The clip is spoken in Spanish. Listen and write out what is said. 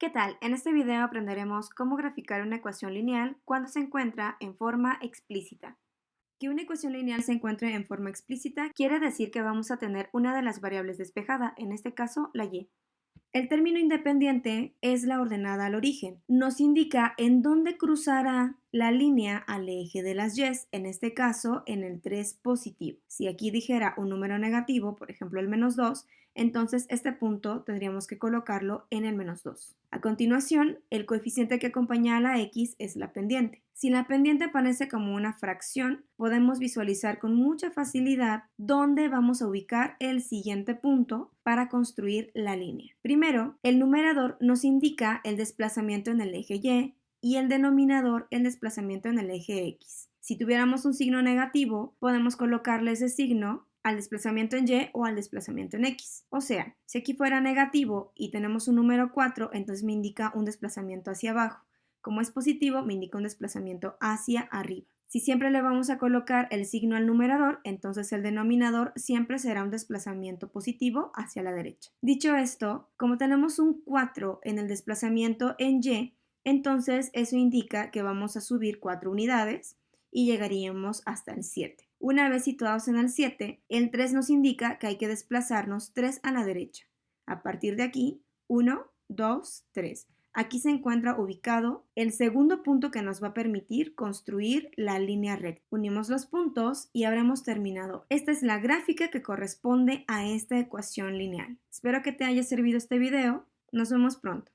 ¿Qué tal? En este video aprenderemos cómo graficar una ecuación lineal cuando se encuentra en forma explícita. Que una ecuación lineal se encuentre en forma explícita quiere decir que vamos a tener una de las variables despejada, en este caso la y. El término independiente es la ordenada al origen. Nos indica en dónde cruzará la línea al eje de las y's, en este caso en el 3 positivo. Si aquí dijera un número negativo, por ejemplo el menos 2, entonces este punto tendríamos que colocarlo en el menos 2. A continuación, el coeficiente que acompaña a la x es la pendiente. Si la pendiente aparece como una fracción, podemos visualizar con mucha facilidad dónde vamos a ubicar el siguiente punto para construir la línea. Primero, el numerador nos indica el desplazamiento en el eje y y el denominador el desplazamiento en el eje x. Si tuviéramos un signo negativo, podemos colocarle ese signo al desplazamiento en y o al desplazamiento en x. O sea, si aquí fuera negativo y tenemos un número 4, entonces me indica un desplazamiento hacia abajo. Como es positivo, me indica un desplazamiento hacia arriba. Si siempre le vamos a colocar el signo al numerador, entonces el denominador siempre será un desplazamiento positivo hacia la derecha. Dicho esto, como tenemos un 4 en el desplazamiento en y, entonces eso indica que vamos a subir 4 unidades y llegaríamos hasta el 7. Una vez situados en el 7, el 3 nos indica que hay que desplazarnos 3 a la derecha. A partir de aquí, 1, 2, 3. Aquí se encuentra ubicado el segundo punto que nos va a permitir construir la línea recta. Unimos los puntos y habremos terminado. Esta es la gráfica que corresponde a esta ecuación lineal. Espero que te haya servido este video. Nos vemos pronto.